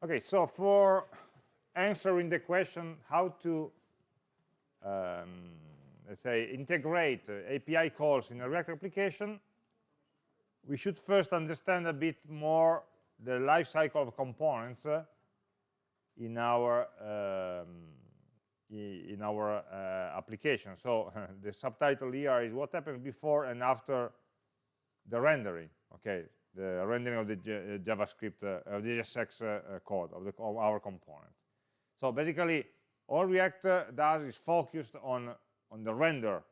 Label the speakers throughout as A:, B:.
A: Okay, so for answering the question how to, um, let's say, integrate uh, API calls in a React application, we should first understand a bit more the lifecycle of components uh, in our um, in our uh, application. So the subtitle here is what happens before and after the rendering. Okay, the rendering of the uh, JavaScript, uh, of the JSX uh, uh, code of, the, of our component. So basically, all React does is focused on, on the render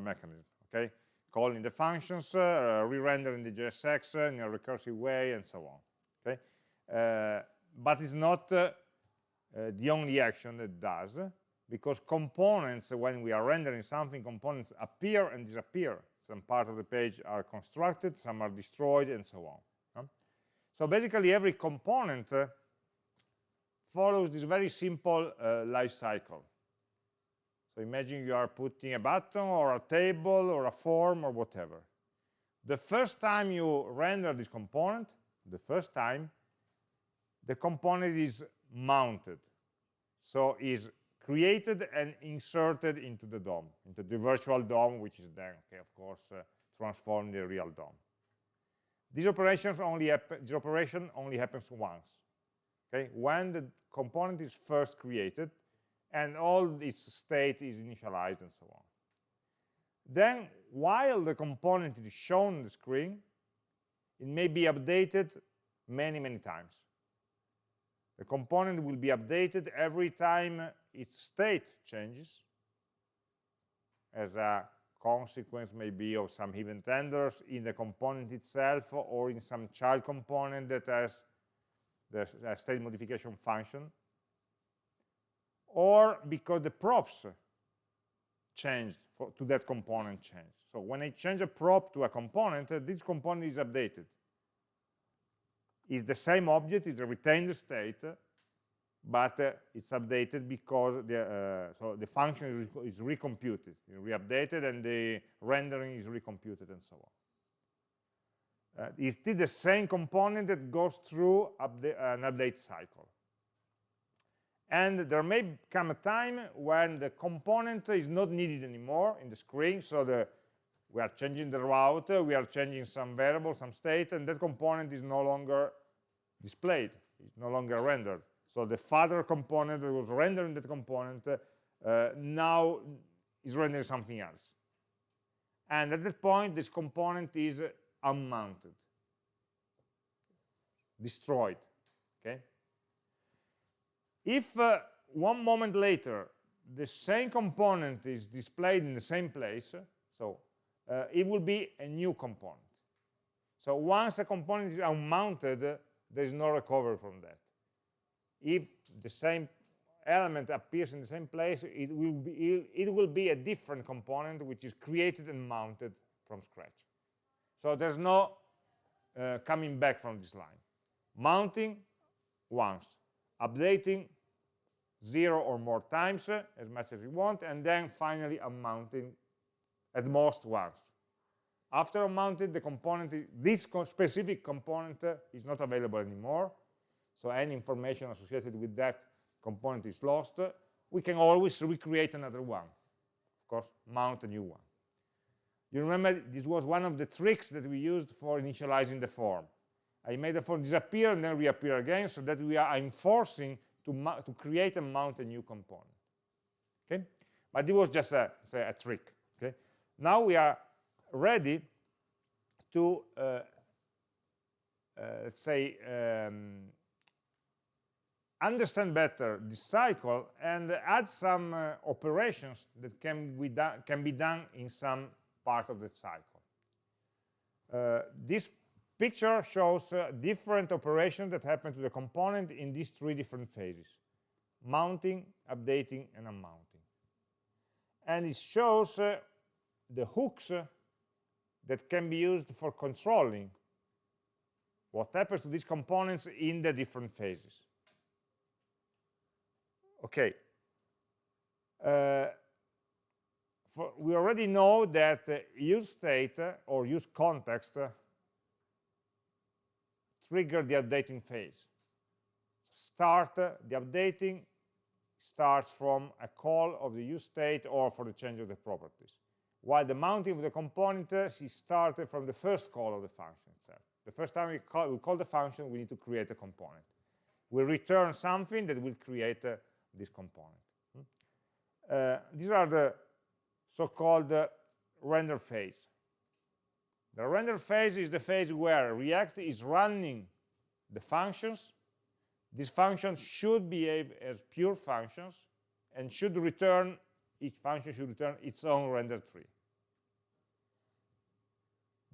A: mechanism, okay? Calling the functions, re-rendering the JSX in a recursive way, and so on, okay? but it's not the only action that does, because components, when we are rendering something, components appear and disappear some parts of the page are constructed, some are destroyed, and so on. So basically, every component uh, follows this very simple uh, life cycle. So imagine you are putting a button or a table or a form or whatever. The first time you render this component, the first time, the component is mounted. So is created and inserted into the DOM, into the virtual DOM, which is then, okay, of course, uh, transformed in the real DOM. This operations only this operation only happens once. Okay, when the component is first created and all its state is initialized and so on. Then, while the component is shown on the screen, it may be updated many, many times. The component will be updated every time its state changes as a consequence maybe of some event handlers in the component itself or in some child component that has the state modification function or because the props changed for, to that component change. So when I change a prop to a component, uh, this component is updated. It's the same object, it's a retained state, but uh, it's updated because the, uh, so the function is, is recomputed, re-updated, and the rendering is recomputed, and so on. Uh, it's still the same component that goes through an update cycle. And there may come a time when the component is not needed anymore in the screen, so the, we are changing the route, we are changing some variable, some state, and that component is no longer displayed, it's no longer rendered. So the father component that was rendering that component uh, now is rendering something else. And at that point, this component is unmounted, destroyed, okay? If uh, one moment later, the same component is displayed in the same place, so uh, it will be a new component. So once a component is unmounted, there is no recovery from that if the same element appears in the same place, it will be, it will be a different component which is created and mounted from scratch. So there's no uh, coming back from this line. Mounting once, updating zero or more times, uh, as much as you want, and then finally unmounting at most once. After unmounted, the component, this specific component uh, is not available anymore, so any information associated with that component is lost, we can always recreate another one. Of course, mount a new one. You remember this was one of the tricks that we used for initializing the form. I made the form disappear and then reappear again so that we are enforcing to, to create and mount a new component. Okay? But it was just a, say, a trick. Okay? Now we are ready to, uh, uh, let's say, um, understand better this cycle and add some uh, operations that can be, can be done in some part of the cycle. Uh, this picture shows uh, different operations that happen to the component in these three different phases, mounting, updating, and unmounting. And it shows uh, the hooks uh, that can be used for controlling what happens to these components in the different phases okay uh, for, we already know that uh, use state uh, or use context uh, trigger the updating phase start, the updating starts from a call of the use state or for the change of the properties. While the mounting of the component is started from the first call of the function itself. The first time we call, we call the function, we need to create a component. We return something that will create uh, this component. Hmm? Uh, these are the so-called uh, render phase. The render phase is the phase where React is running the functions. These functions should behave as pure functions and should return, each function should return its own render tree.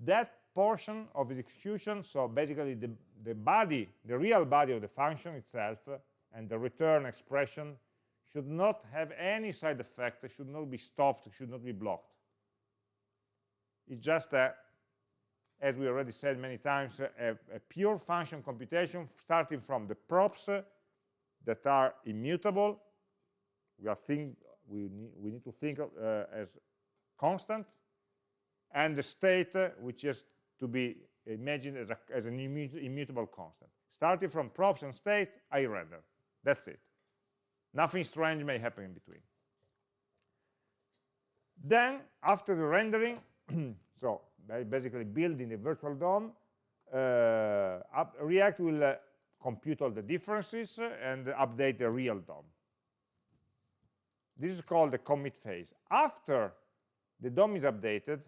A: That portion of the execution, so basically the, the body, the real body of the function itself, and the return expression should not have any side effect, it should not be stopped, it should not be blocked. It's just a as we already said many times, a, a pure function computation starting from the props that are immutable. We, are think, we, need, we need to think of, uh, as constant, and the state, uh, which is to be imagined as, a, as an immutable constant. Starting from props and state, I render. That's it. Nothing strange may happen in between. Then, after the rendering, so basically building the virtual DOM, uh, React will uh, compute all the differences and update the real DOM. This is called the commit phase. After the DOM is updated,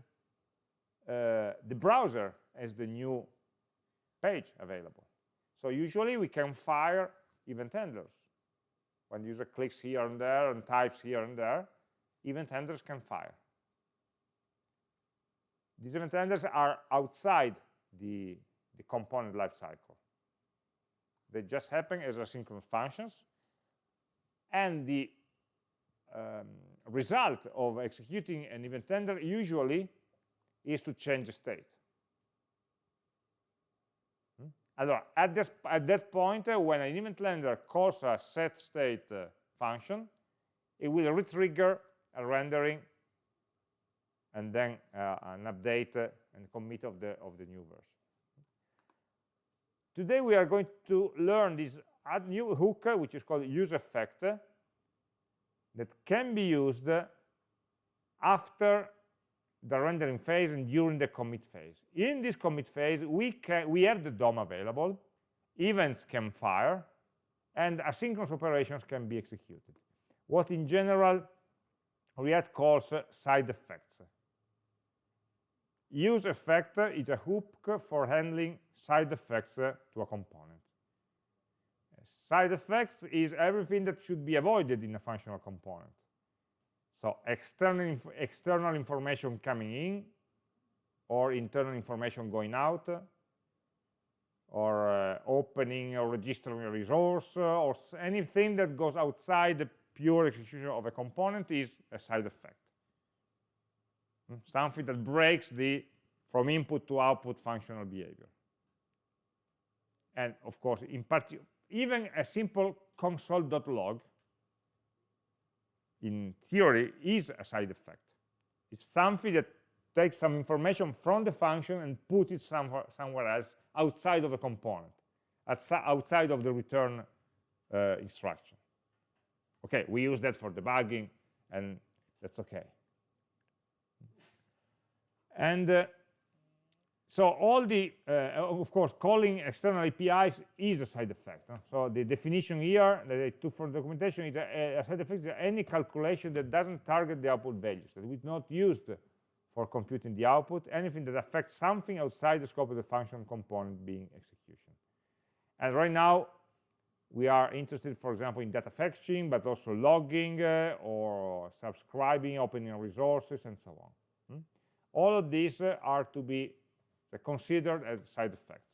A: uh, the browser has the new page available. So usually we can fire event handlers. When user clicks here and there and types here and there, event handlers can fire. These event handlers are outside the, the component lifecycle. They just happen as asynchronous functions. And the um, result of executing an event handler usually is to change the state. Hmm? at, this, at that point, uh, when an event handler calls a set state uh, function, it will retrigger a rendering and then uh, an update uh, and commit of the, of the new version. Today we are going to learn this add new hook, uh, which is called use effect, that can be used after the rendering phase and during the commit phase. In this commit phase, we, can, we have the DOM available, events can fire, and asynchronous operations can be executed. What in general React calls uh, side effects use effect is a hook for handling side effects uh, to a component. Side effects is everything that should be avoided in a functional component. So external, inf external information coming in, or internal information going out, or uh, opening or registering a resource, uh, or anything that goes outside the pure execution of a component is a side effect. Hmm? something that breaks the from input to output functional behavior. And of course, in particular, even a simple console.log in theory is a side effect. It's something that takes some information from the function and puts it somewhere, somewhere else outside of the component, outside of the return uh, instruction. Okay, we use that for debugging, and that's okay. And uh, so all the, uh, of course, calling external APIs is a side effect. Huh? So the definition here that I took from the documentation is a, a side effect is any calculation that doesn't target the output values, that is not used for computing the output, anything that affects something outside the scope of the function component being execution. And right now, we are interested, for example, in data fetching, but also logging uh, or subscribing, opening resources, and so on. All of these uh, are to be uh, considered as side effects.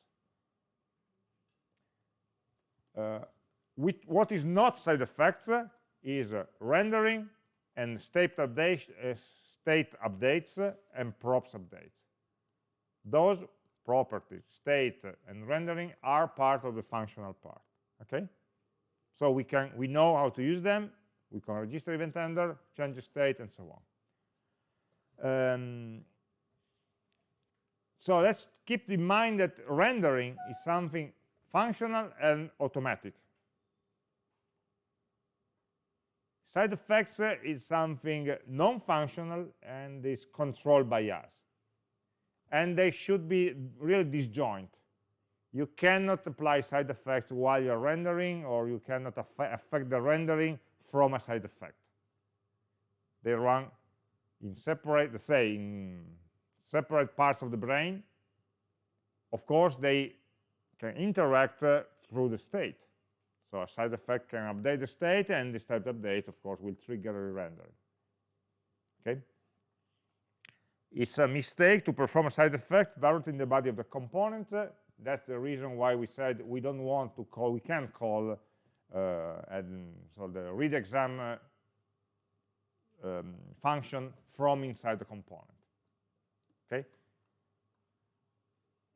A: Uh, what is not side effects uh, is uh, rendering and state, update, uh, state updates and props updates. Those properties, state and rendering, are part of the functional part. Okay, so we can we know how to use them. We can register event handler, change the state, and so on. Um, so let's keep in mind that rendering is something functional and automatic. Side effects uh, is something non-functional and is controlled by us. And they should be really disjoint. You cannot apply side effects while you're rendering or you cannot affect the rendering from a side effect. They run in separate say in separate parts of the brain. Of course, they can interact uh, through the state. So a side effect can update the state, and the state update, of course, will trigger a rendering. Okay? It's a mistake to perform a side effect directly in the body of the component. That's the reason why we said we don't want to call, we can't call, uh, and so the read exam uh, um, function from inside the component. Okay?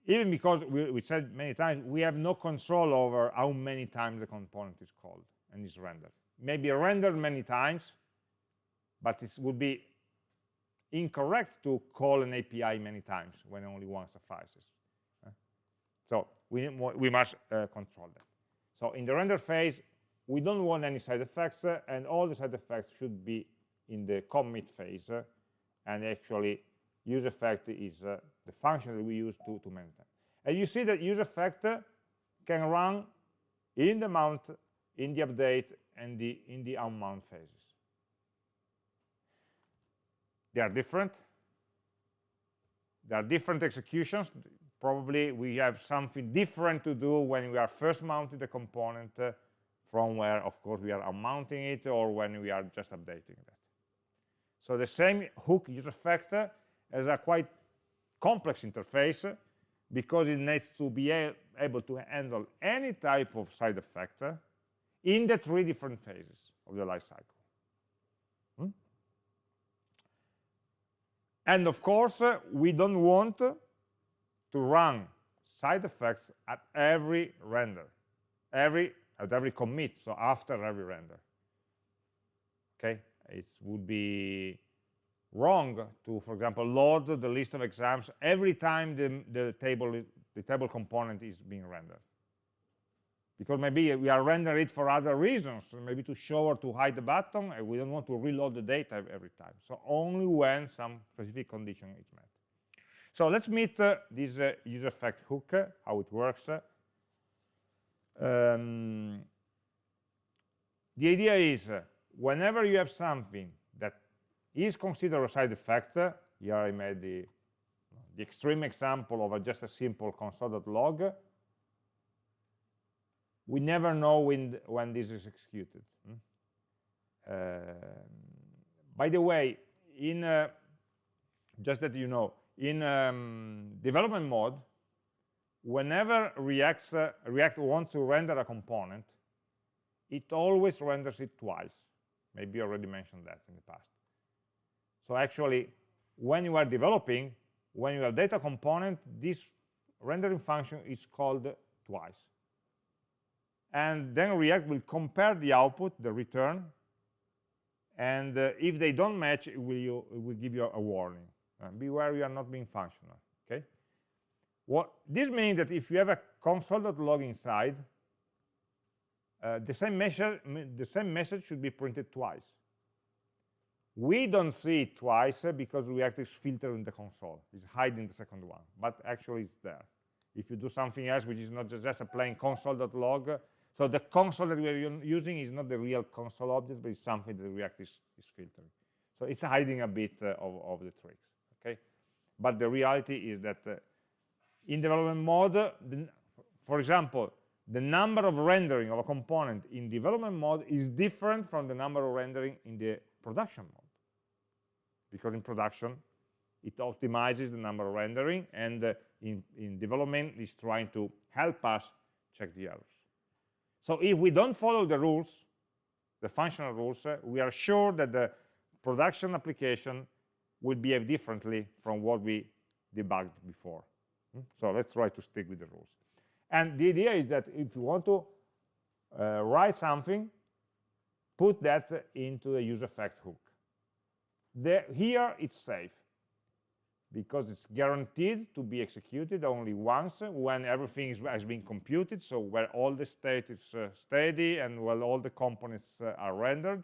A: even because we, we, said many times we have no control over how many times the component is called and is rendered. Maybe rendered many times but it would be incorrect to call an API many times when only one suffices so we, we must uh, control that. So in the render phase we don't want any side effects uh, and all the side effects should be in the commit phase uh, and actually use effect is uh, the function that we use to, to maintain. And you see that use effect can run in the mount, in the update, and the, in the unmount phases. They are different. There are different executions. Probably we have something different to do when we are first mounting the component uh, from where, of course, we are unmounting it or when we are just updating that. So the same hook use effect has a quite complex interface because it needs to be able to handle any type of side effect in the three different phases of the life cycle. Hmm? And of course, we don't want to run side effects at every render, every at every commit, so after every render. Okay, it would be wrong to, for example, load the list of exams every time the, the, table, the table component is being rendered. Because maybe we are rendering it for other reasons, maybe to show or to hide the button, and we don't want to reload the data every time. So only when some specific condition is met. So let's meet uh, this uh, use effect hook, uh, how it works. Um, the idea is, uh, whenever you have something is considered a side effect. Here I made the, the extreme example of a, just a simple console.log. We never know when, when this is executed. Hmm? Uh, by the way, in uh, just that you know, in um, development mode, whenever React, uh, React wants to render a component, it always renders it twice. Maybe I already mentioned that in the past. So actually, when you are developing, when you have data component, this rendering function is called twice. And then React will compare the output, the return, and uh, if they don't match, it will, you, it will give you a warning. Uh, beware you are not being functional, okay? What this means that if you have a console.log inside, uh, the, same message, the same message should be printed twice. We don't see it twice uh, because React is filtering the console. It's hiding the second one, but actually it's there. If you do something else, which is not just, a plain console.log, so the console that we are using is not the real console object, but it's something that React is, is filtering. So it's hiding a bit uh, of, of the tricks, okay? But the reality is that uh, in development mode, the, for example, the number of rendering of a component in development mode is different from the number of rendering in the production mode because in production it optimizes the number of rendering and uh, in, in development it's trying to help us check the errors. So if we don't follow the rules, the functional rules, uh, we are sure that the production application will behave differently from what we debugged before. Hmm? So let's try to stick with the rules. And the idea is that if you want to uh, write something, put that into the use effect hook here it's safe because it's guaranteed to be executed only once when everything is, has been computed, so where all the state is uh, steady and where all the components uh, are rendered.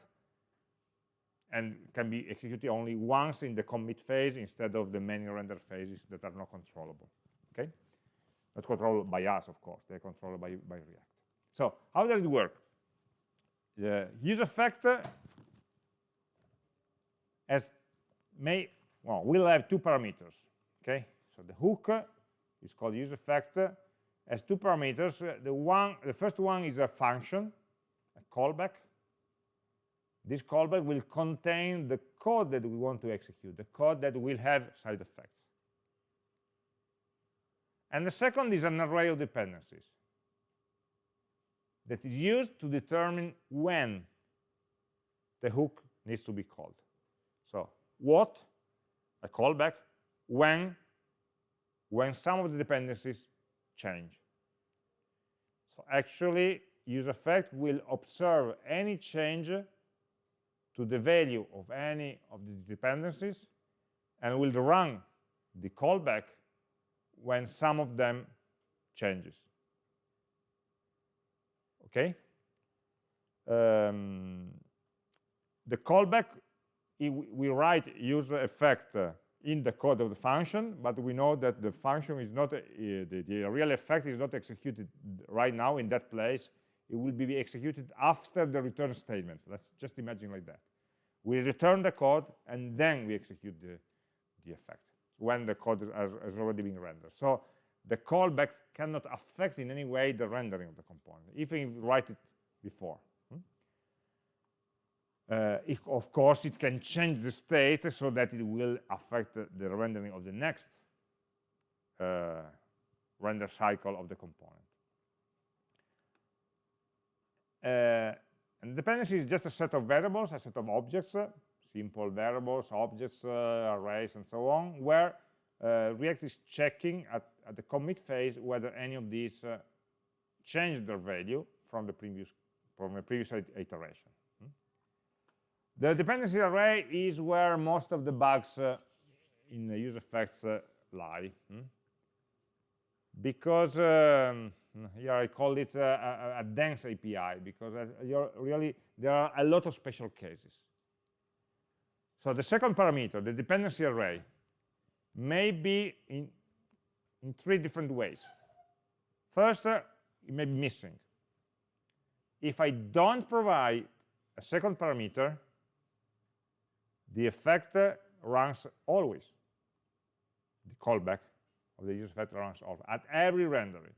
A: and can be executed only once in the commit phase instead of the many render phases that are not controllable. Okay, not controlled by us, of course. They're controlled by by React. So how does it work? The use effect has may well will have two parameters. Okay, so the hook is called use effect has two parameters. The one, the first one is a function, a callback, this callback will contain the code that we want to execute, the code that will have side effects. And the second is an array of dependencies that is used to determine when the hook needs to be called. So what, a callback, when, when some of the dependencies change. So actually, use effect will observe any change to the value of any of the dependencies and will run the callback when some of them changes. Okay? Um, the callback, we write use effect uh, in the code of the function, but we know that the function is not, uh, the, the real effect is not executed right now in that place it will be executed after the return statement. Let's just imagine like that. We return the code, and then we execute the, the effect when the code has, has already been rendered. So the callback cannot affect in any way the rendering of the component, even if you write it before. Uh, if, of course, it can change the state so that it will affect the, rendering of the next uh, render cycle of the component. Uh, and dependency is just a set of variables, a set of objects, simple variables, objects, uh, arrays, and so on, where uh, React is checking at, at, the commit phase whether any of these uh, change their value from the previous from the previous iteration. The dependency array is where most of the bugs uh, in the use effects lie. Hmm? Because um, here I call it a, a, a dense API because really there are a lot of special cases. So the second parameter, the dependency array, may be in, in three different ways. First, uh, it may be missing. If I don't provide a second parameter, the effect runs always. The callback of the use effect runs off at every rendering.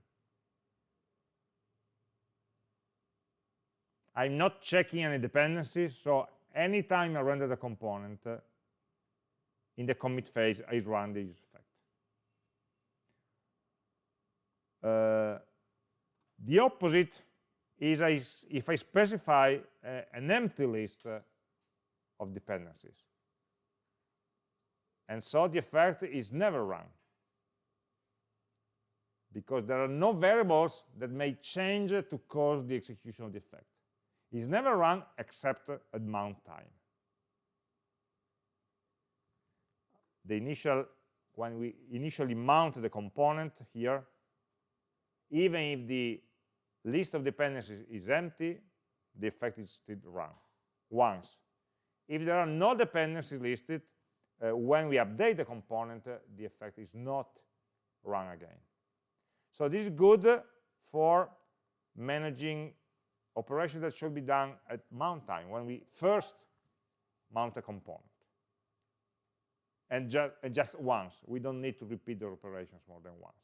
A: I'm not checking any dependencies, so anytime I render the component, uh, in the commit phase, I run the use effect. Uh, the opposite is I, if I specify uh, an empty list of dependencies. And so the effect is never run because there are no variables that may change to cause the execution of the effect It's never run except at mount time. The initial, when we initially mount the component here, even if the list of dependencies is empty, the effect is still run once. If there are no dependencies listed, uh, when we update the component, uh, the effect is not run again. So this is good for managing operations that should be done at mount time, when we first mount a component. And, ju and just once. We don't need to repeat the operations more than once.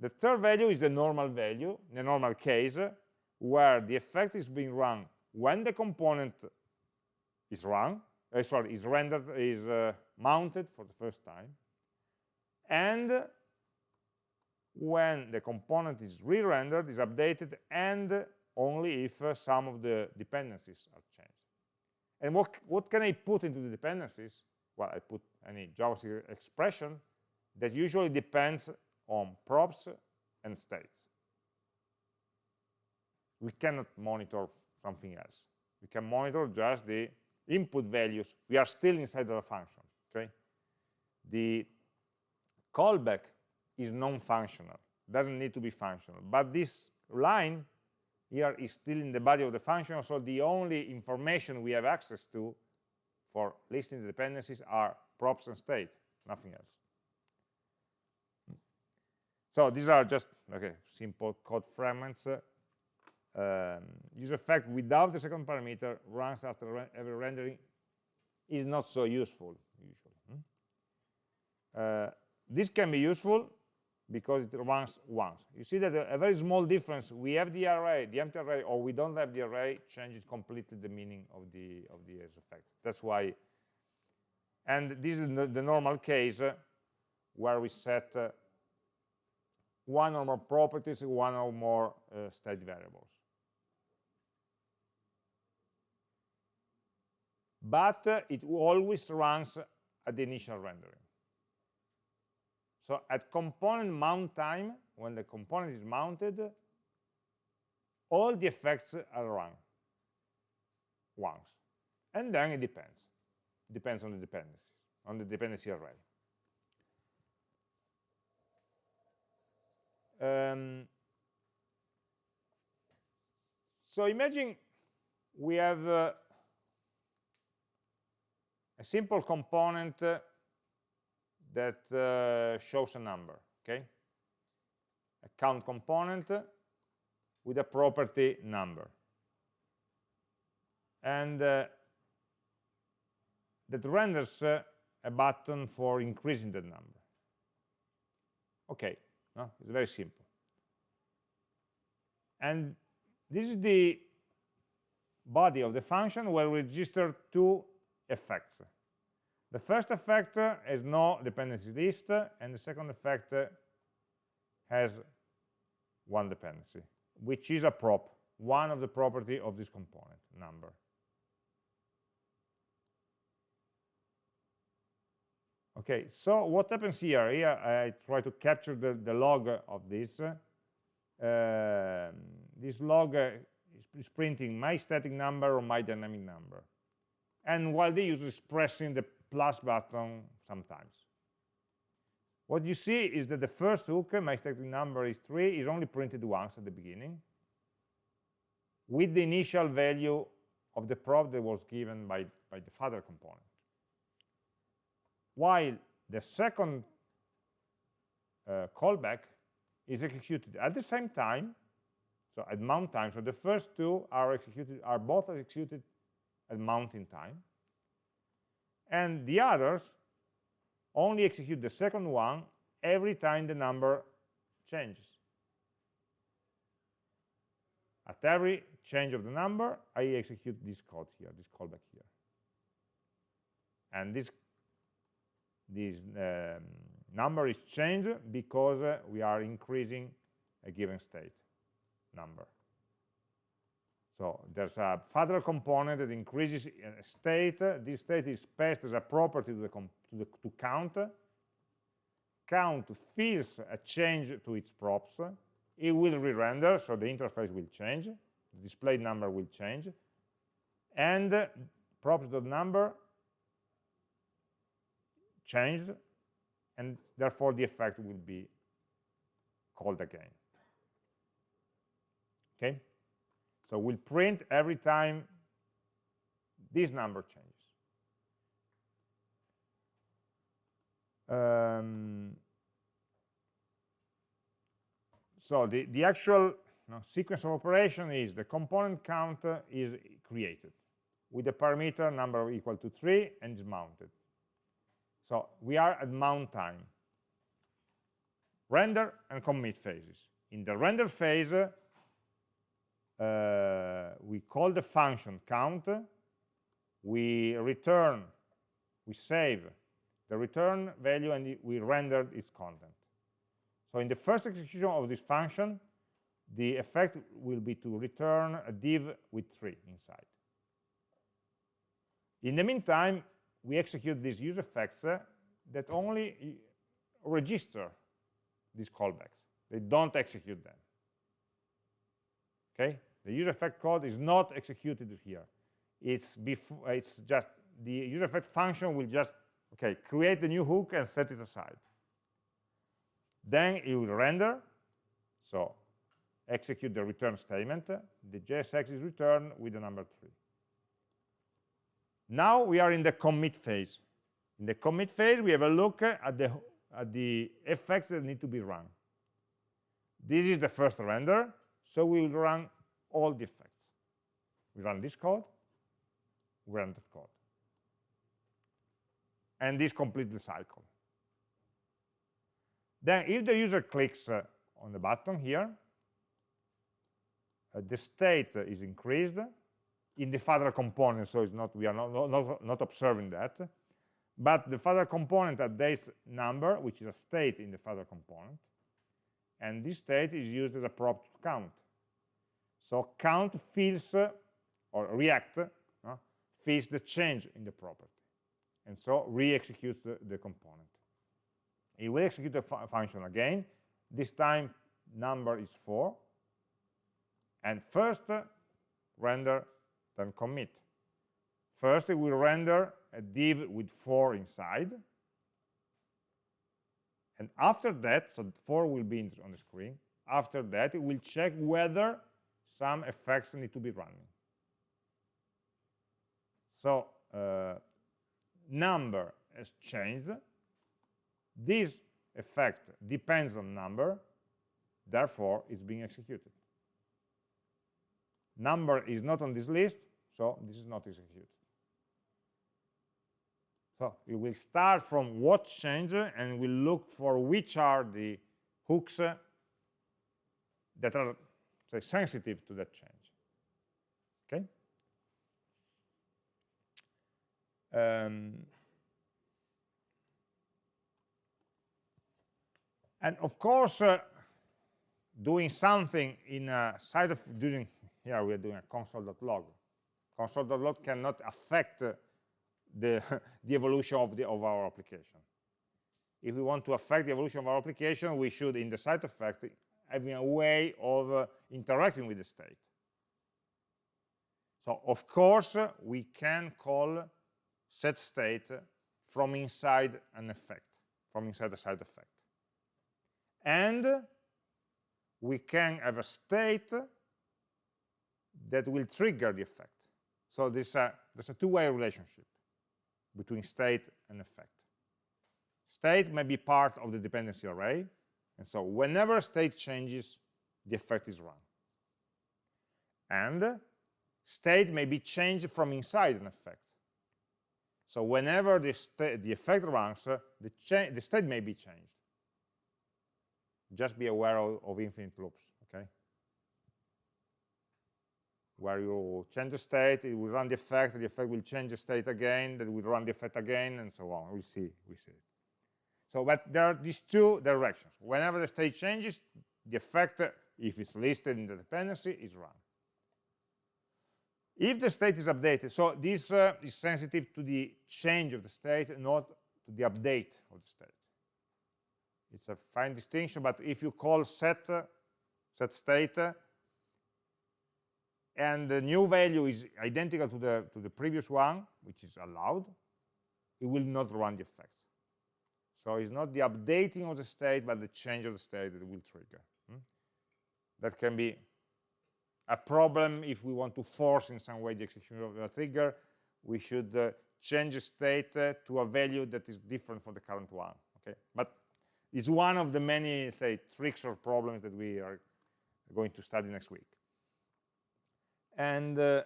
A: The third value is the normal value, the normal case, where the effect is being run when the component is run, uh, sorry, is rendered, is uh, mounted for the first time, and when the component is re-rendered, is updated, and only if uh, some of the dependencies are changed. And what, what can I put into the dependencies? Well, I put any JavaScript expression that usually depends on props and states. We cannot monitor something else. We can monitor just the input values. We are still inside of the function, okay? The callback is non-functional, doesn't need to be functional. But this line here is still in the body of the function, so the only information we have access to for listing the dependencies are props and state, nothing else. So these are just okay, simple code fragments. Um, use effect without the second parameter runs after every rendering is not so useful usually. Hmm? Uh, this can be useful because it runs once. You see that a, very small difference, we have the array, the empty array, or we don't have the array, changes completely the meaning of the of the effect. That's why, and this is the, the normal case uh, where we set uh, one or more properties, one or more uh, state variables. But it always runs at the initial rendering. So at component mount time, when the component is mounted, all the effects are run once. And then it depends. Depends on the dependencies, on the dependency array. Um, so imagine we have uh, a simple component uh, that uh, shows a number, okay? A count component with a property number. And uh, that renders uh, a button for increasing the number. Okay, no? it's very simple. And this is the body of the function where we register two effects. The first effect has no dependency list, and the second effect has one dependency, which is a prop, one of the property of this component, number. Okay, so what happens here? Here I try to capture the, the log of this. Uh, this log is printing my static number or my dynamic number. And while the user is pressing the plus button sometimes. What you see is that the first hook, my static number is 3, is only printed once at the beginning with the initial value of the prop that was given by, by the father component. While the second uh, callback is executed at the same time, so at mount time, so the first two are executed, are both executed at mounting time, and the others only execute the second one every time the number changes. At every change of the number, I execute this code here, this callback here. And this, this um, number is changed because uh, we are increasing a given state number. So there's a father component that increases a state. This state is passed as a property to, the to, the, to count. Count feels a change to its props. It will re-render, so the interface will change. The displayed number will change. And props.number changed, and therefore the effect will be called again. Okay? So we'll print every time this number changes. Um, so the, the actual sequence of operation is the component count is created with the parameter number equal to 3 and is mounted. So we are at mount time. Render and commit phases. In the render phase, uh, we call the function count, we return, we save the return value and we render its content. So in the first execution of this function, the effect will be to return a div with 3 inside. In the meantime, we execute these use effects uh, that only register these callbacks. They don't execute them. Okay? The use effect code is not executed here. It's it's just the use effect function will just okay create the new hook and set it aside. Then it will render. So execute the return statement, the JSX is returned with the number 3. Now we are in the commit phase. In the commit phase, we have a look at the, at the effects that need to be run. This is the first render, so we will run all the effects. We run this code, we run that code. And this completes the cycle. Then if the user clicks uh, on the button here, uh, the state is increased in the father component, so it's not we are not, not, not observing that. But the father component updates number, which is a state in the father component, and this state is used as a prop to count. So count fills or react uh, fills the change in the property, and so re-executes the, the component. It will execute the fu function again. This time number is 4. And first uh, render, then commit. First it will render a div with 4 inside. And after that, so 4 will be on the screen. After that, it will check whether some effects need to be running. So uh, number has changed this effect depends on number, therefore it's being executed. Number is not on this list, so this is not executed. So it will start from what changed and will look for which are the hooks that are say, sensitive to that change. Okay? Um, And of course, uh, doing something in a side of doing here we are doing a console.log. Console.log cannot affect uh, the the evolution of the of our application. If we want to affect the evolution of our application, we should, in the side effect, having a way of uh, interacting with the state. So, of course, we can call set state from inside an effect, from inside a side effect and we can have a state that will trigger the effect. So there's a, there's a two-way relationship between state and effect. State may be part of the dependency array, and so whenever state changes, the effect is run. And state may be changed from inside an effect. So whenever the, the effect runs, uh, the, the state may be changed just be aware of, of infinite loops, okay? Where you change the state, it will run the effect, the effect will change the state again, then will run the effect again, and so on. We see, we see it. So, but there are these two directions. Whenever the state changes, the effect, if it's listed in the dependency, it's run. If the state is updated, so this uh, is sensitive to the change of the state, not to the update of the state it's a fine distinction but if you call set set state and the new value is identical to the to the previous one which is allowed it will not run the effects so it's not the updating of the state but the change of the state that will trigger? That can be a problem if we want to force in some way the execution of the trigger we should uh, change the state uh, to a value that is different from the current one okay but it's one of the many, say, tricks or problems that we are going to study next week. And uh,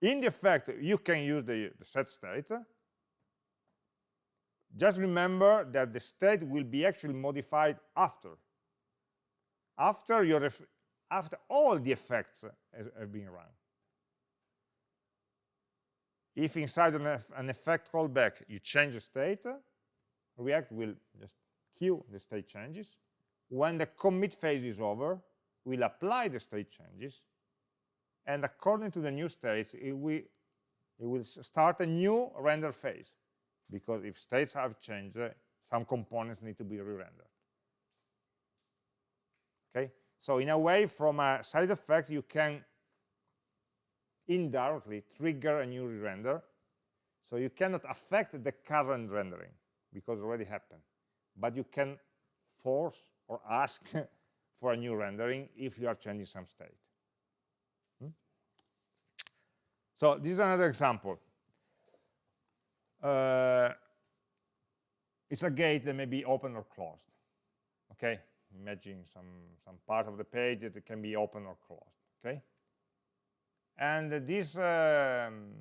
A: in the effect, you can use the, the set state. Just remember that the state will be actually modified after. After, your after all the effects have been run. If inside an, an effect callback you change the state, React will just queue the state changes. When the commit phase is over, we'll apply the state changes. And according to the new states, it will, it will start a new render phase. Because if states have changed, some components need to be re-rendered. So in a way, from a side effect, you can indirectly trigger a new re-render. So you cannot affect the current rendering because it already happened but you can force or ask for a new rendering if you are changing some state. Hmm? So this is another example. Uh, it's a gate that may be open or closed. Okay, imagine some some part of the page that can be open or closed. Okay, and this um,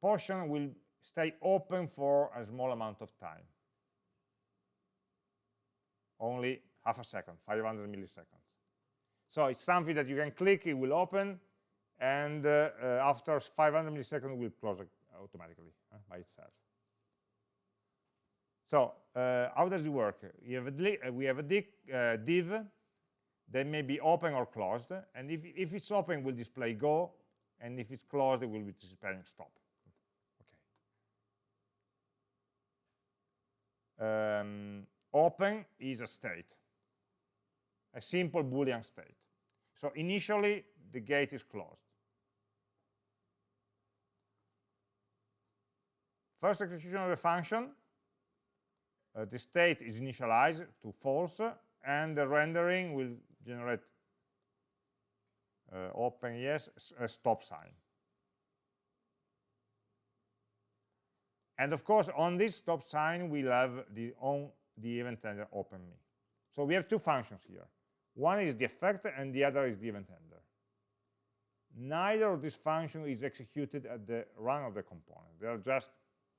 A: portion will stay open for a small amount of time only half a second, 500 milliseconds. So it's something that you can click, it will open, and uh, uh, after 500 milliseconds, it will close automatically uh, by itself. So how does it work? Have uh, we have a div, uh, div that may be open or closed, and if, if it's open, it will display go, and if it's closed, it will be displaying stop. Okay. Um, open is a state, a simple Boolean state. So initially, the gate is closed. First execution of the function, uh, the state is initialized to false, and the rendering will generate uh, open yes, a stop sign. And of course, on this stop sign, we'll have the on the event handler open me. So we have two functions here. One is the effect and the other is the event handler. Neither of these functions is executed at the run of the component. They are just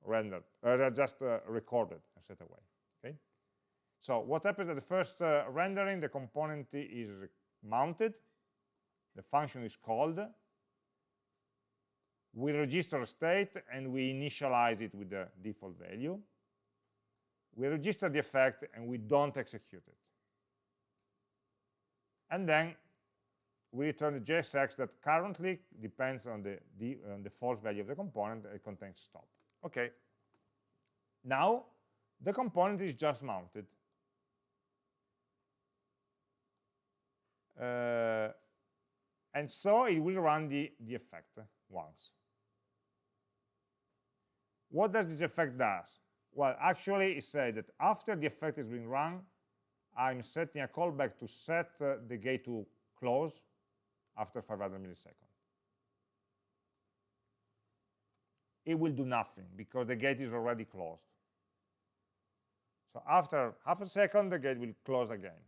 A: rendered, uh, just uh, recorded and set away. Okay. So what happens at the first uh, rendering, the component is mounted, the function is called, we register a state and we initialize it with the default value we register the effect and we don't execute it. And then we return the JSX that currently depends on the, the, on the false value of the component It contains stop. Okay. Now, the component is just mounted. Uh, and so it will run the, the effect once. What does this effect does? Well, actually, it says that after the effect has been run, I'm setting a callback to set uh, the gate to close after 500 milliseconds. It will do nothing because the gate is already closed. So after half a second, the gate will close again.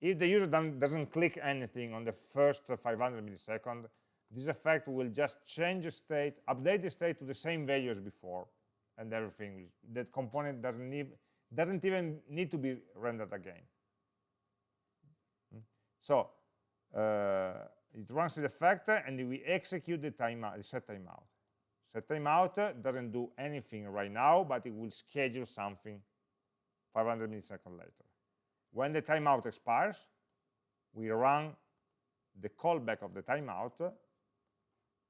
A: If the user doesn't click anything on the first 500 milliseconds, this effect will just change the state, update the state to the same value as before, and everything. That component doesn't need doesn't even need to be rendered again. So uh, it runs the effect and we execute the the set timeout. Set timeout doesn't do anything right now, but it will schedule something 500 milliseconds later. When the timeout expires, we run the callback of the timeout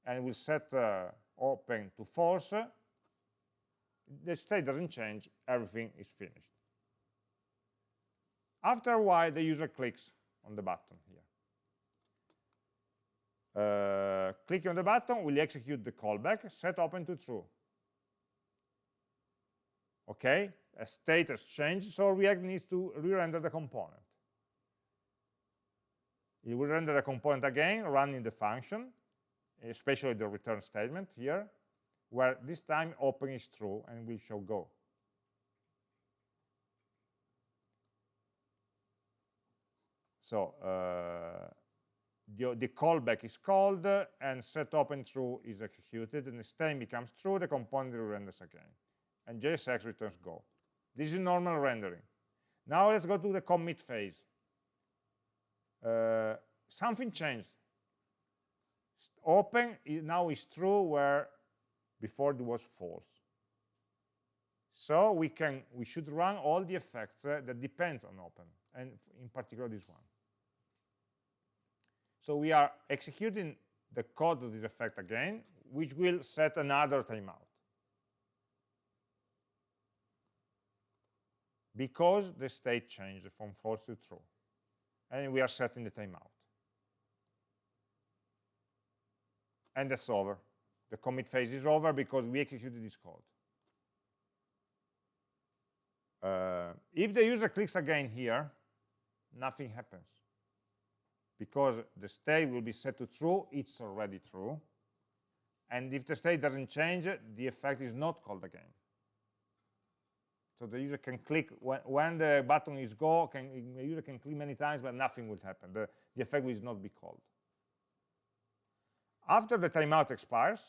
A: and we set uh, open to false the state doesn't change, everything is finished. After a while, the user clicks on the button. Uh, clicking on the button will execute the callback, set open to true. Okay, a state has changed, so React needs to re-render the component. It will render the component again, running the function, especially the return statement here, where this time open is true and will show go. So uh, the, the, callback is called and set open true is executed and the state becomes true, the component renders again. And JSX returns go. This is normal rendering. Now let's go to the commit phase. Uh, something changed. Open now is true where before it was false. So we can we should run all the effects uh, that depends on open, and in particular this one. So we are executing the code of this effect again, which will set another timeout. Because the state changed from false to true. And we are setting the timeout. And that's over. The commit phase is over because we executed this code. Uh, if the user clicks again here, nothing happens. Because the state will be set to true, it's already true. And if the state doesn't change, the effect is not called again. So the user can click, when, when the button is go, can, the user can click many times, but nothing will happen. The, the effect will not be called. After the timeout expires,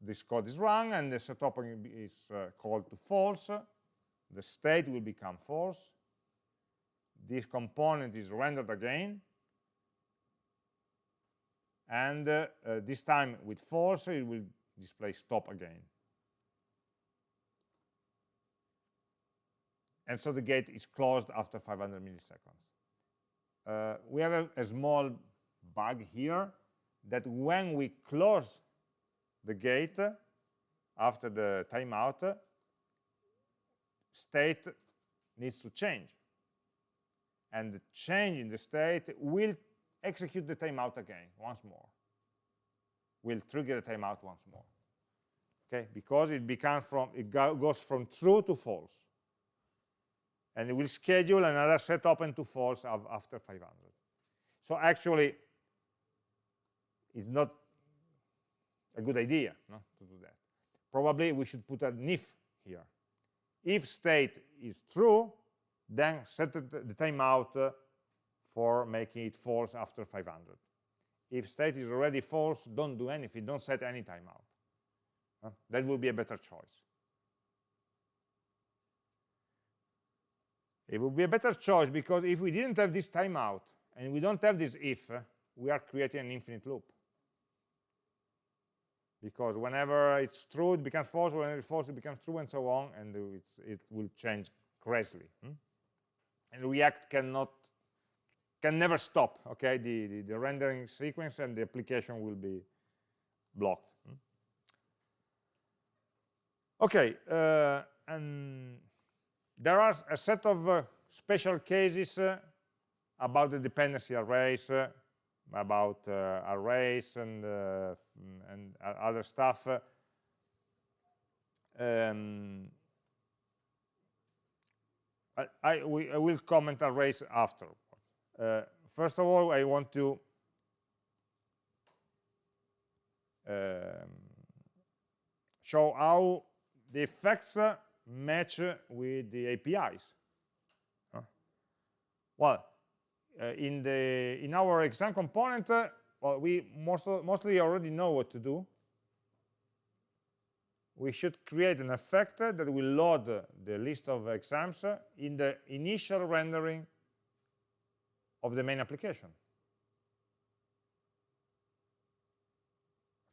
A: this code is run and the set opening is uh, called to false. The state will become false. This component is rendered again. And uh, uh, this time with false, it will display stop again. And so the gate is closed after 500 milliseconds. Uh, we have a, a small bug here that when we close the gate after the timeout, state needs to change. And the change in the state will execute the timeout again, once more. We'll trigger the timeout once more. Okay, because it becomes from it go, goes from true to false. And it will schedule another set open to false after 500. So actually, it's not a good idea no, to do that. Probably we should put an if here. If state is true, then set the, timeout uh, for making it false after 500. If state is already false, don't do anything, don't set any timeout. That would be a better choice. It would be a better choice because if we didn't have this timeout and we don't have this if, uh, we are creating an infinite loop because whenever it's true, it becomes false, whenever it's false, it becomes true, and so on, and it will change crazily. Hmm? And React cannot, can never stop, okay, the, the, the, rendering sequence, and the application will be blocked. Hmm? Okay, uh, and there are a set of uh, special cases uh, about the dependency arrays uh, about uh, arrays and, uh, and other stuff. Um, I, I, we, I, will comment arrays after. Uh, first of all, I want to um, show how the effects match with the APIs. Well, uh, in the in our exam component, uh, well, we most, mostly already know what to do. We should create an effect that will load the list of exams in the initial rendering of the main application.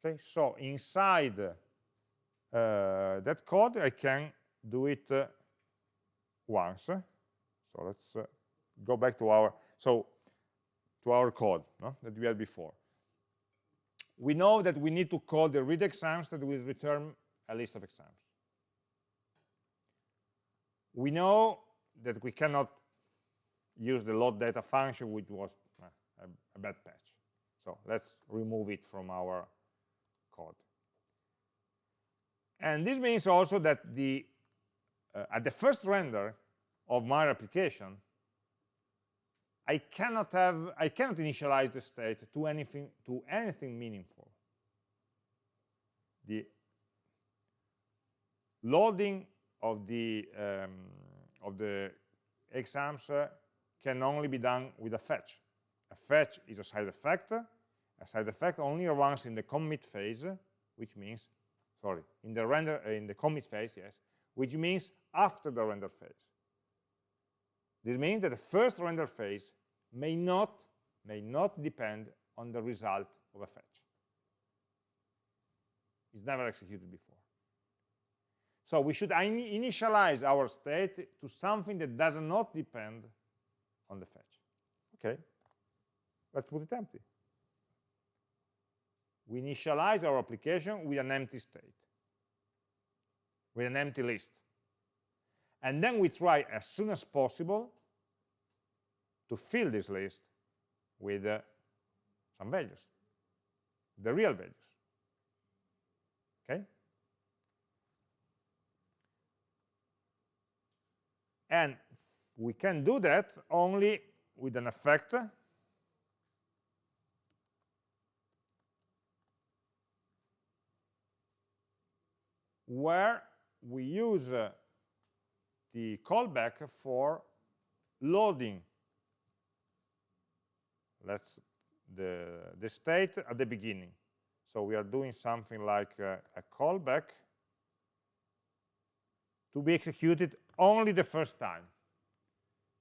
A: Okay, so inside uh, that code, I can do it uh, once. So let's uh, go back to our so to our code no, that we had before. We know that we need to call the read exams that will return a list of exams. We know that we cannot use the load data function, which was uh, a, a bad patch. So let's remove it from our code. And this means also that the uh, at the first render of my application, I cannot have I cannot initialize the state to anything to anything meaningful. The loading of the um, of the exams uh, can only be done with a fetch. A fetch is a side effect. A side effect only runs in the commit phase, which means sorry in the render uh, in the commit phase, yes, which means after the render phase. This means that the first render phase may not, may not depend on the result of a fetch. It's never executed before. So we should initialize our state to something that does not depend on the fetch. Okay, let's put it empty. We initialize our application with an empty state, with an empty list. And then we try as soon as possible to fill this list with uh, some values, the real values. Okay? And we can do that only with an effect where we use uh, the callback for loading. Let's the the state at the beginning. So we are doing something like uh, a callback to be executed only the first time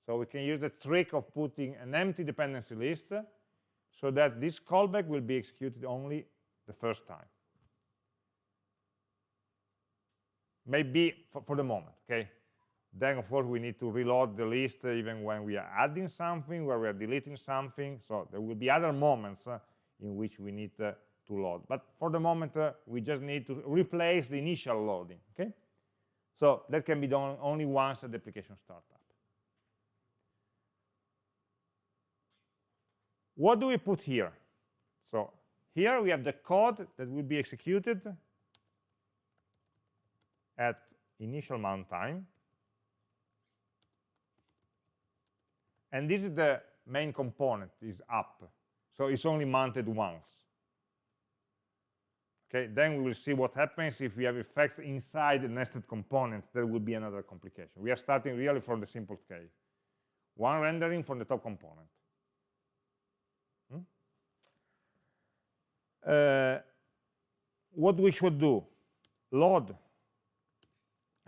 A: so we can use the trick of putting an empty dependency list so that this callback will be executed only the first time. Maybe for, for the moment okay? Then of course we need to reload the list even when we are adding something where we are deleting something. So there will be other moments uh, in which we need uh, to load. But for the moment uh, we just need to replace the initial loading okay? So that can be done only once at the application startup what do we put here so here we have the code that will be executed at initial mount time. And this is the main component, is up. So it's only mounted once. Okay, then we will see what happens if we have effects inside the nested components. There will be another complication. We are starting really from the simple case. One rendering from the top component. Uh, what we should do? Load.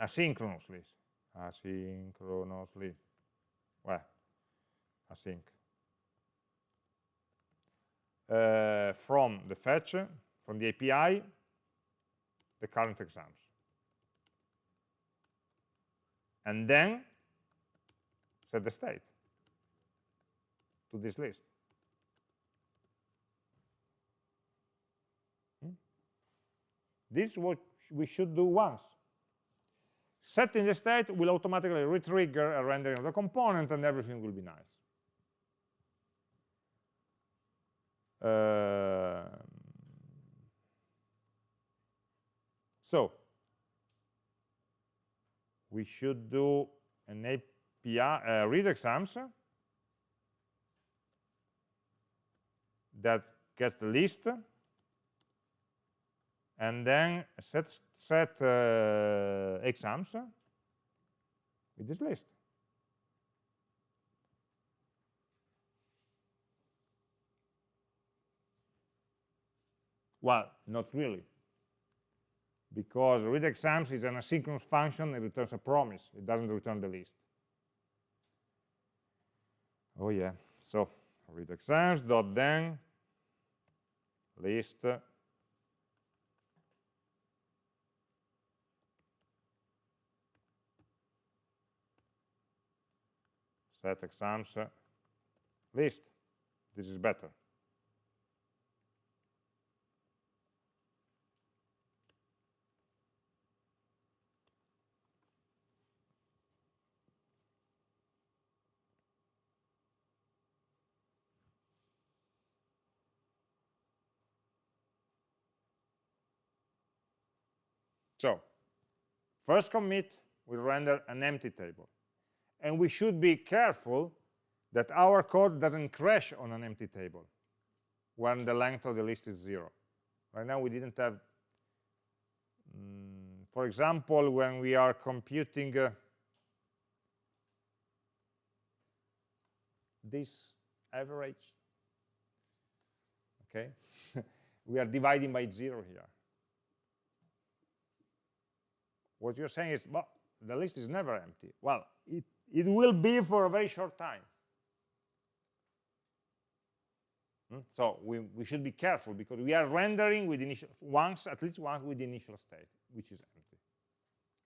A: Asynchronously. Asynchronously. Well async. Uh, from the fetch from the API the current exams. And then set the state to this list this is what we should do once setting the state will automatically re-trigger a rendering of the component and everything will be nice. Uh, so we should do an API uh, read exams that gets the list and then set set uh, exams with this list. Well, not really. Because read exams is an asynchronous function, it returns a promise. It doesn't return the list. Oh yeah, so read exams dot then list set exams list. This is better. So, first commit will render an empty table and we should be careful that our code doesn't crash on an empty table when the length of the list is zero. Right now we didn't have, mm, for example, when we are computing uh, this average, okay, we are dividing by zero here. What you're saying is, well, the list is never empty. Well, it it will be for a very short time. Hmm? So we, we should be careful because we are rendering with initial once, at least once with the initial state, which is empty.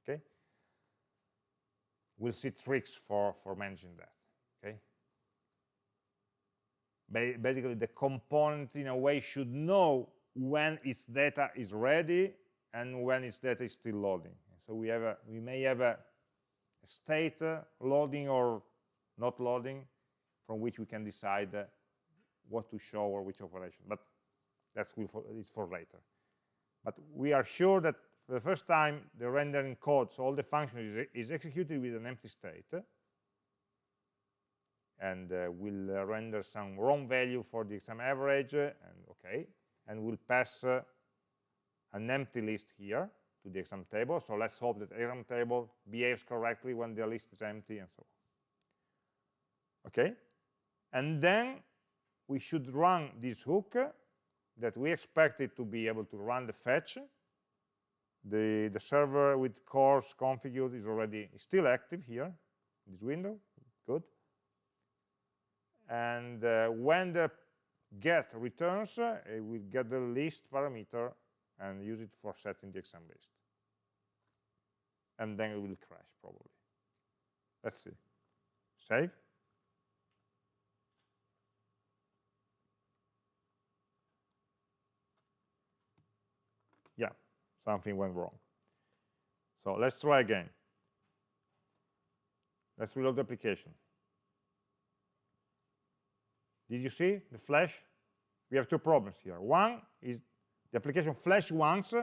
A: Okay? We'll see tricks for, for managing that. Okay? Ba basically, the component in a way should know when its data is ready and when its data is still loading. So we have a, we may have a state uh, loading or not loading from which we can decide uh, what to show or which operation. But that's for, it's for later. But we are sure that for the first time the rendering code so all the function is, is executed with an empty state and uh, will uh, render some wrong value for the exam average, uh, and okay, and we'll pass an empty list here to the exam table. So let's hope that exam table behaves correctly when the list is empty and so on. Okay, and then we should run this hook that we expect it to be able to run the fetch. The, the server with CORS configured is already is still active here, this window, good. And uh, when the get returns, uh, it will get the list parameter and use it for setting the exam list. And then it will crash, probably. Let's see. Save. Yeah, something went wrong. So let's try again. Let's reload the application. Did you see the flash? We have two problems here. One is the application flashed once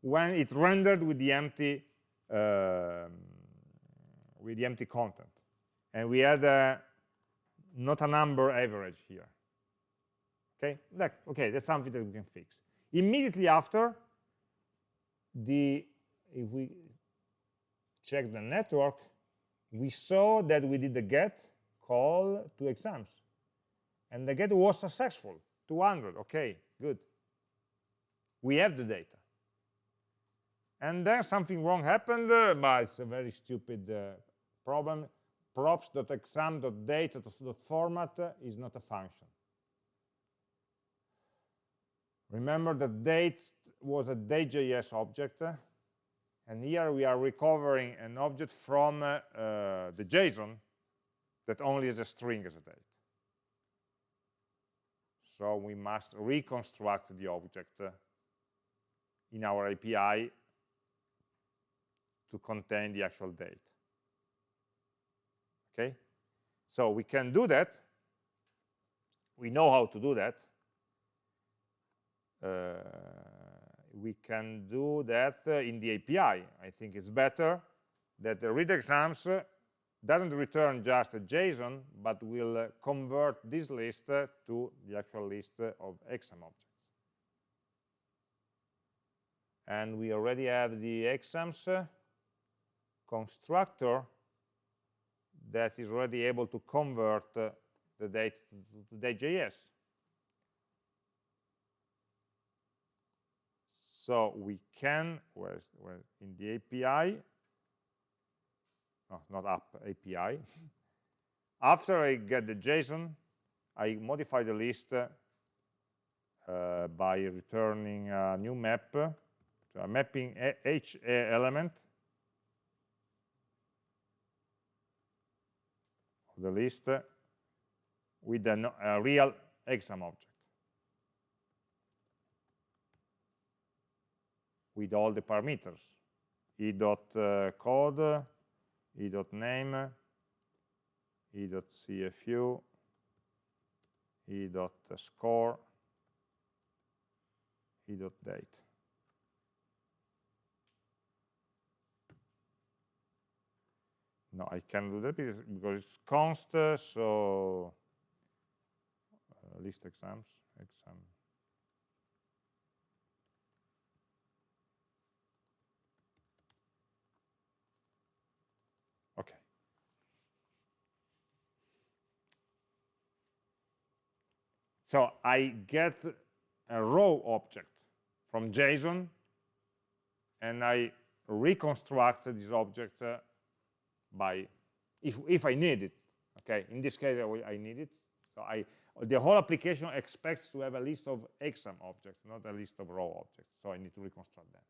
A: when it rendered with the empty uh, with the empty content, and we had uh, not a number average here. Okay, like, okay, that's something that we can fix. Immediately after, the if we check the network, we saw that we did the get call to exams. And the get was successful, 200, okay, good. We have the data. And then something wrong happened, uh, but it's a very stupid uh, problem. props.exam.date.format uh, is not a function. Remember that date was a day.js object, uh, and here we are recovering an object from uh, uh, the JSON that only has a string as a date. So we must reconstruct the object in our API to contain the actual date. Okay? So we can do that. We know how to do that. Uh, we can do that uh, in the API. I think it's better that the read exams uh, doesn't return just a JSON, but will uh, convert this list to the actual list of exam objects. And we already have the exams constructor that is already able to convert the date to, day.js. So we can, where in the API, no, not app, API. After I get the JSON, I modify the list uh, by returning a new map, so I'm mapping each element of the list with a, a real exam object. with all the parameters, e.code, uh, e.name, e.cfu, e.score, e.date. No, I can't do that because it's const, so uh, list exams, exam Okay. So I get a row object from JSON, and I reconstruct this object uh, by, if, if I need it, okay? In this case, I, I need it. So I, the whole application expects to have a list of exam objects, not a list of row objects. So I need to reconstruct that.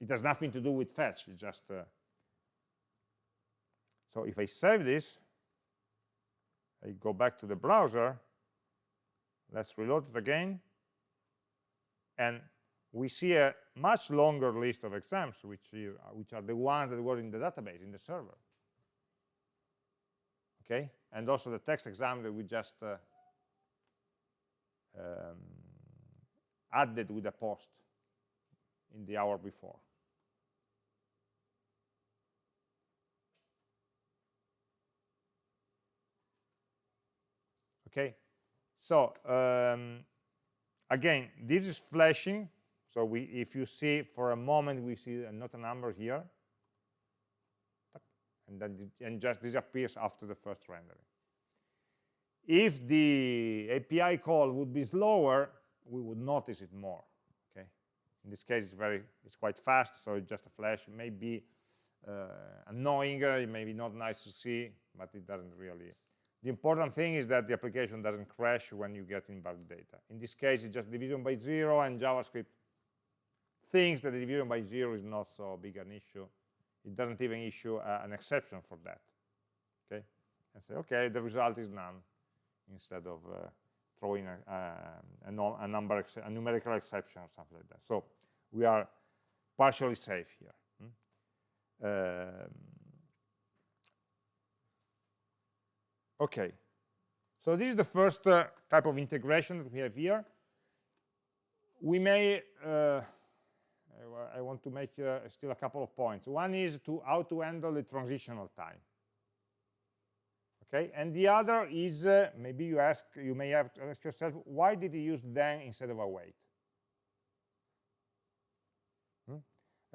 A: It has nothing to do with fetch, it's just, uh, so if I save this, I go back to the browser, let's reload it again, and we see a much longer list of exams, which, is, which are the ones that were in the database, in the server. Okay, and also the text exam that we just uh, um, added with a post in the hour before. Okay, so um, again, this is flashing. So we, if you see for a moment, we see not a number here, and then and just disappears after the first rendering. If the API call would be slower, we would notice it more. Okay, in this case, it's very, it's quite fast, so it's just a flash. It may be uh, annoying, uh, it may be not nice to see, but it doesn't really. The important thing is that the application doesn't crash when you get invalid data. In this case, it's just division by zero, and JavaScript thinks that the division by zero is not so big an issue. It doesn't even issue uh, an exception for that. Okay, and say, okay, the result is NaN instead of uh, throwing a, a, a, number, a numerical exception or something like that. So we are partially safe here. Hmm? Um, okay, so this is the first uh, type of integration that we have here. We may, uh, I want to make uh, still a couple of points. One is to how to handle the transitional time okay and the other is uh, maybe you ask you may have to ask yourself why did he use then instead of await hmm?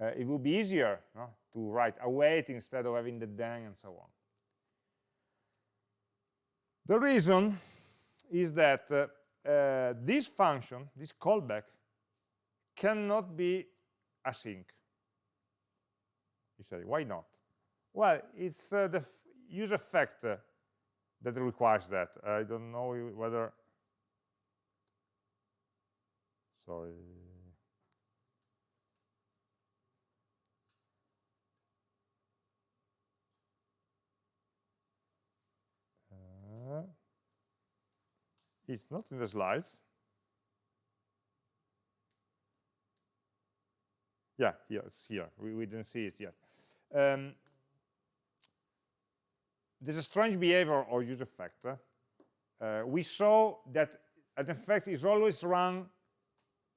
A: uh, it would be easier no, to write await instead of having the then and so on the reason is that uh, uh this function this callback cannot be async you say why not well it's uh, the use effect uh, that requires that. I don't know whether, sorry. Uh, it's not in the slides. Yeah, here, it's here. We, we didn't see it yet. Um, there's a strange behavior or use effect. Uh, we saw that an effect is always run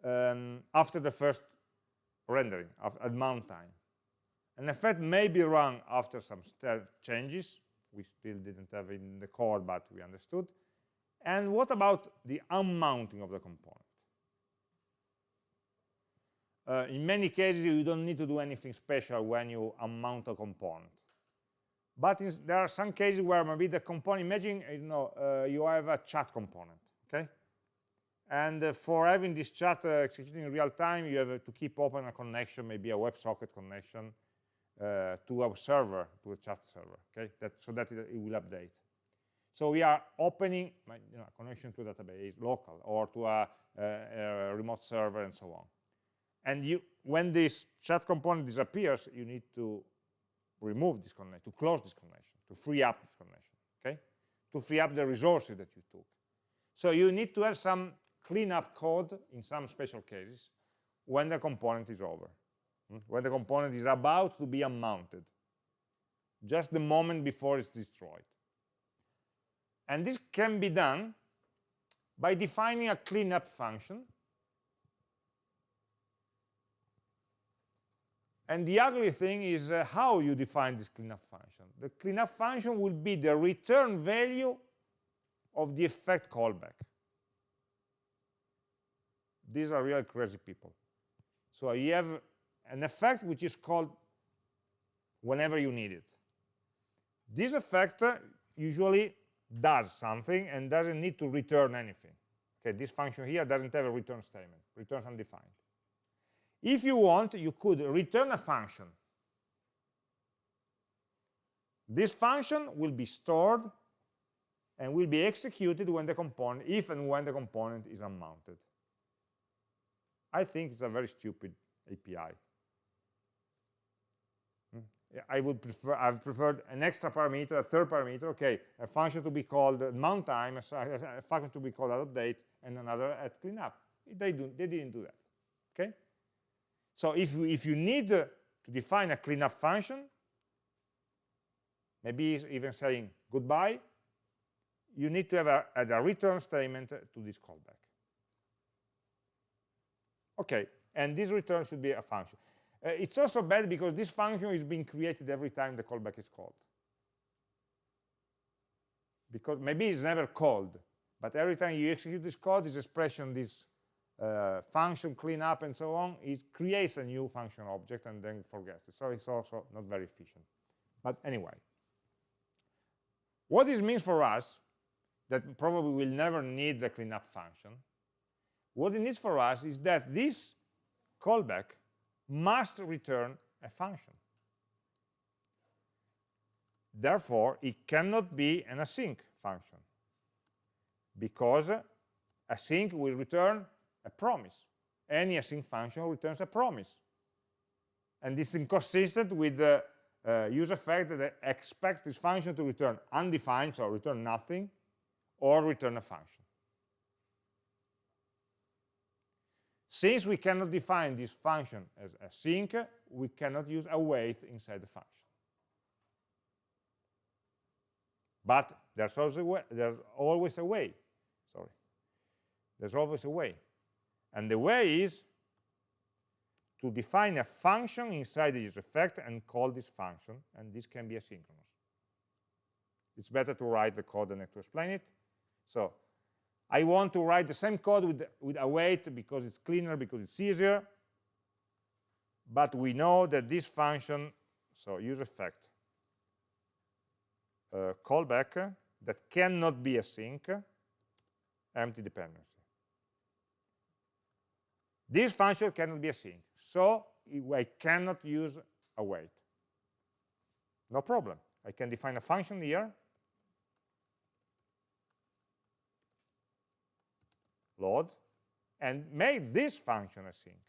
A: um, after the first rendering at mount time. An effect may be run after some changes. We still didn't have in the code, but we understood. And what about the unmounting of the component? Uh, in many cases, you don't need to do anything special when you unmount a component. But there are some cases where maybe the component, imagine you know uh, you have a chat component, okay? And uh, for having this chat uh, executing in real time, you have to keep open a connection, maybe a WebSocket connection uh, to a server, to a chat server, okay? That, so that it, it will update. So we are opening you know, a connection to a database, local, or to a, a remote server and so on. And you, when this chat component disappears, you need to remove this connection, to close this connection, to free up this connection, okay? To free up the resources that you took. So you need to have some cleanup code in some special cases when the component is over, hmm? when the component is about to be unmounted, just the moment before it's destroyed. And this can be done by defining a cleanup function And the ugly thing is uh, how you define this cleanup function. The cleanup function will be the return value of the effect callback. These are real crazy people. So you have an effect which is called whenever you need it. This effect usually does something and doesn't need to return anything. Okay, this function here doesn't have a return statement, returns undefined. If you want, you could return a function. This function will be stored and will be executed when the component, if and when the component is unmounted. I think it's a very stupid API. Hmm? I would prefer, I've preferred an extra parameter, a third parameter, okay, a function to be called mount time, a function to be called update, and another at cleanup. They, do, they didn't do that, okay? So if you, if you need to define a cleanup function, maybe even saying goodbye, you need to have a, a return statement to this callback. Okay, and this return should be a function. Uh, it's also bad because this function is being created every time the callback is called. Because maybe it's never called, But every time you execute this code, this expression, this uh, function cleanup and so on, it creates a new function object and then forgets it. So it's also not very efficient. But anyway, what this means for us, that probably we'll never need the cleanup function, what it needs for us is that this callback must return a function. Therefore, it cannot be an async function because async will return a promise. Any async function returns a promise. And is inconsistent with the uh, use effect that expect this function to return undefined, so return nothing, or return a function. Since we cannot define this function as async, we cannot use await inside the function. But there's, also a there's always a way. Sorry. There's always a way. And the way is to define a function inside the use effect and call this function, and this can be asynchronous. It's better to write the code than to explain it. So I want to write the same code with, with await because it's cleaner, because it's easier. But we know that this function, so use effect, uh, callback that cannot be async, empty dependency. This function cannot be a async, so I cannot use a await. No problem. I can define a function here load, and make this function a async.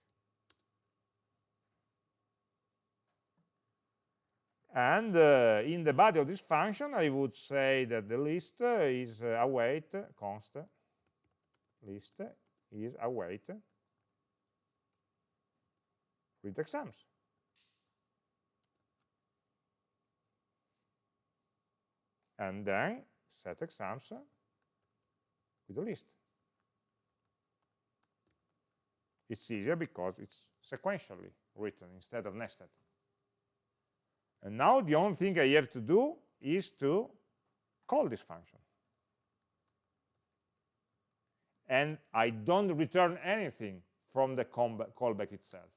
A: And uh, in the body of this function, I would say that the list uh, is uh, await const list is await print exams. And then set exams with the list. It's easier because it's sequentially written instead of nested. And now the only thing I have to do is to call this function. And I don't return anything from the callback itself.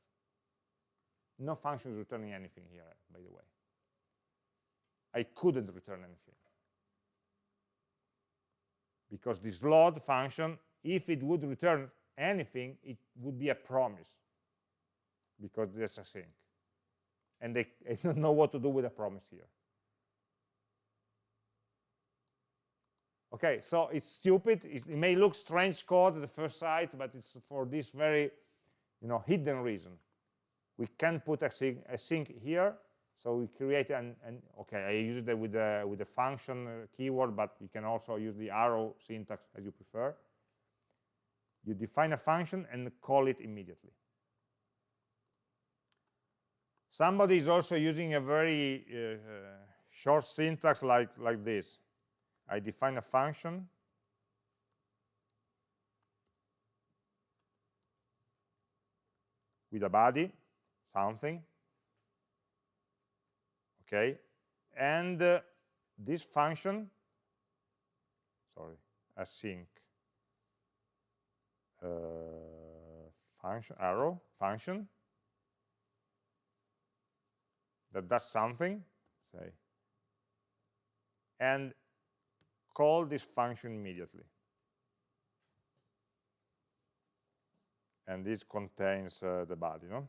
A: No function is returning anything here, by the way. I couldn't return anything. Because this load function, if it would return anything, it would be a promise because there's async. And they, I don't know what to do with a promise here. Okay, so it's stupid. It, it may look strange code at the first sight, but it's for this very, you know, hidden reason. We can put a sync, a sync here, so we create an, an okay, I use it with the with the function uh, keyword, but you can also use the arrow syntax as you prefer. You define a function and call it immediately. Somebody is also using a very uh, uh, short syntax like, like this. I define a function with a body, something, okay, and uh, this function, sorry, async uh, function arrow function that does something say and call this function immediately. And this contains uh, the body no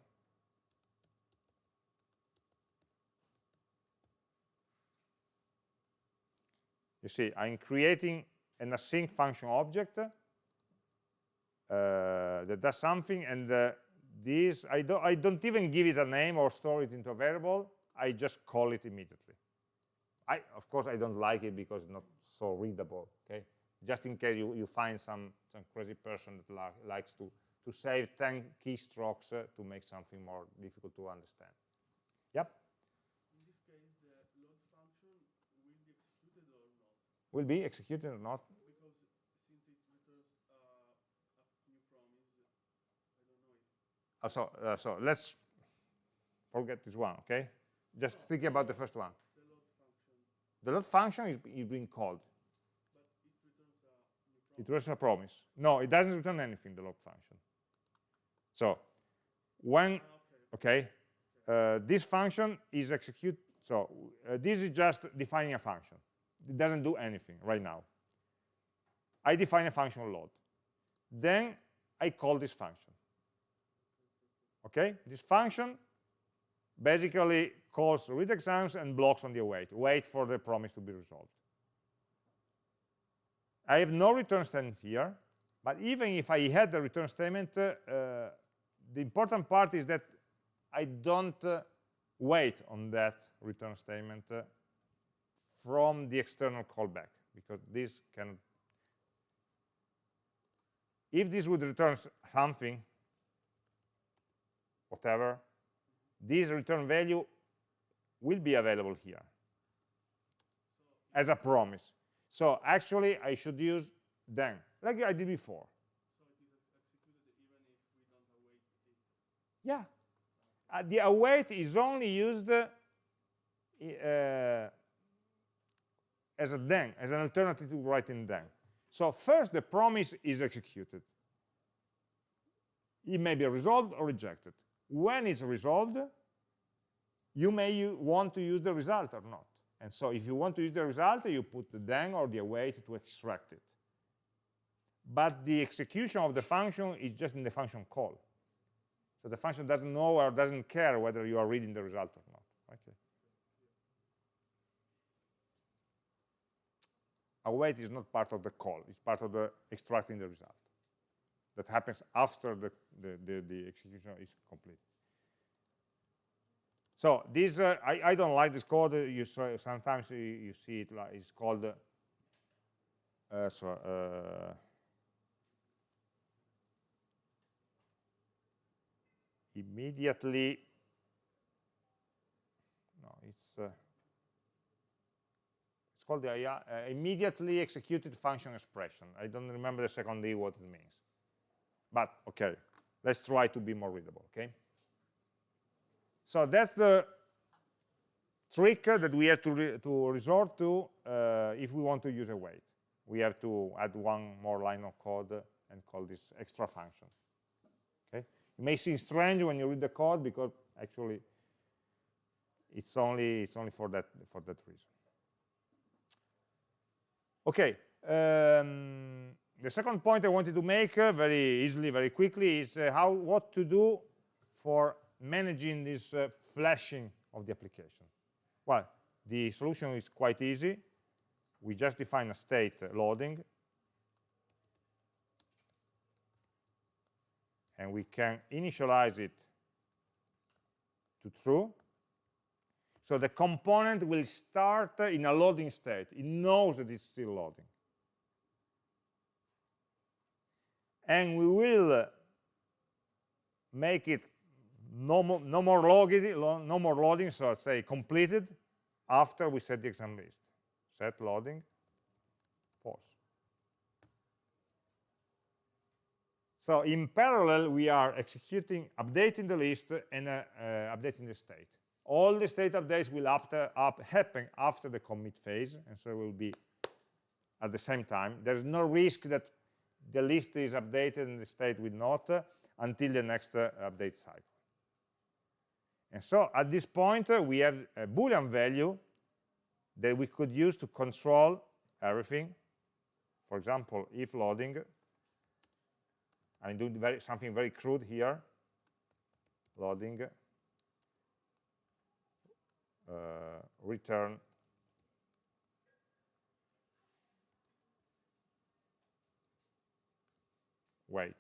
A: you see i'm creating an async function object uh, that does something and uh, this I don't I don't even give it a name or store it into a variable. I just call it immediately. I of course I don't like it because it's not so readable okay? Just in case you, you find some some crazy person that li likes to to save 10 keystrokes uh, to make something more difficult to understand. Yep
B: in this case the load function will be executed or not
A: will be executed or not Uh, so, uh, so let's forget this one, okay? Just think about the first one.
B: The load function.
A: The load function is, is being called. It returns a promise. No, it doesn't return anything, the load function. So when, okay, uh, this function is execute, so uh, this is just defining a function. It doesn't do anything right now. I define a function load. Then I call this function. Okay, this function basically calls read exams and blocks on the await, wait for the promise to be resolved. I have no return statement here, but even if I had the return statement, uh, the important part is that I don't uh, wait on that return statement uh, from the external callback, because this can, if this would return something, whatever, this return value will be available here as a promise. So actually, I should use then, like I did before. Yeah. Uh, the await is only used uh, as a then, as an alternative to writing then. So first, the promise is executed. It may be resolved or rejected. When it's resolved, you may want to use the result or not. And so if you want to use the result, you put the then or the await to extract it. But the execution of the function is just in the function call. So the function doesn't know or doesn't care whether you are reading the result or not. Okay. Await is not part of the call. It's part of the extracting the result. That happens after the, the, the, the execution is complete. So this, uh, I, I, don't like this code. You saw, sometimes you, you, see it like it's called. Uh, so, uh, immediately. No, it's uh, it's called the uh, immediately executed function expression. I don't remember the second D what it means, but okay. Let's try to be more readable. Okay. So that's the trick that we have to, re to resort to uh, if we want to use a await. We have to add one more line of code and call this extra function. Okay? It may seem strange when you read the code because actually it's only it's only for that for that reason. Okay. Um, the second point I wanted to make uh, very easily, very quickly, is uh, how what to do for managing this uh, flashing of the application? Well, the solution is quite easy. We just define a state loading. And we can initialize it to true. So the component will start in a loading state. It knows that it's still loading. And we will make it no more, no more loading, no more loading, so let's say completed after we set the exam list. Set loading, false. So in parallel, we are executing, updating the list and uh, uh, updating the state. All the state updates will after, up, happen after the commit phase, and so it will be at the same time. There's no risk that the list is updated and the state will not uh, until the next uh, update cycle. And so at this point, uh, we have a Boolean value that we could use to control everything. For example, if loading, I'm doing very, something very crude here, loading, return. Wait.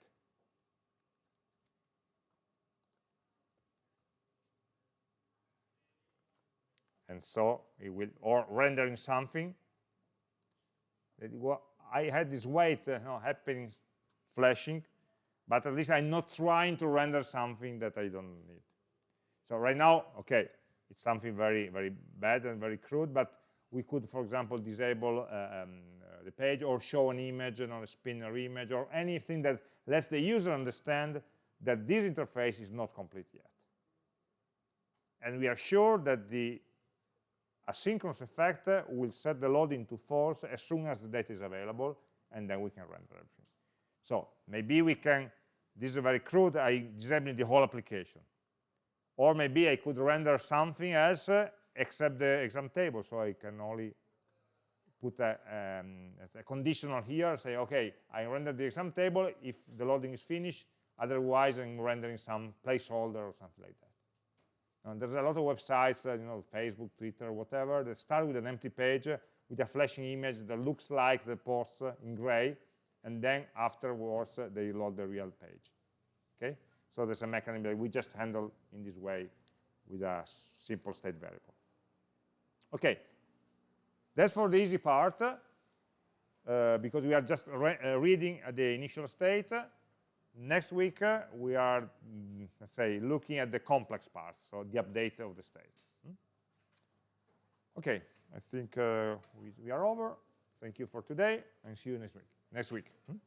A: and so it will or rendering something. I had this wait uh, know, happening flashing but at least I'm not trying to render something that I don't need. So right now okay it's something very very bad and very crude but we could for example disable uh, um, uh, the page or show an image and on a spinner image or anything that lets the user understand that this interface is not complete yet and we are sure that the asynchronous effect will set the loading to false as soon as the data is available, and then we can render everything. So maybe we can, this is very crude, I disable the whole application. Or maybe I could render something else uh, except the exam table, so I can only put a, um, a conditional here, say, okay, I render the exam table if the loading is finished, otherwise I'm rendering some placeholder or something like that. And there's a lot of websites, uh, you know, Facebook, Twitter, whatever, that start with an empty page uh, with a flashing image that looks like the post uh, in gray, and then afterwards uh, they load the real page. Okay? So there's a mechanism that we just handle in this way with a simple state variable. Okay, that's for the easy part, uh, because we are just re uh, reading at the initial state. Next week, uh, we are, mm, let's say, looking at the complex parts, so the update of the state. Hmm? Okay, I think uh, we, we are over. Thank you for today, and see you next week. Next week. Hmm?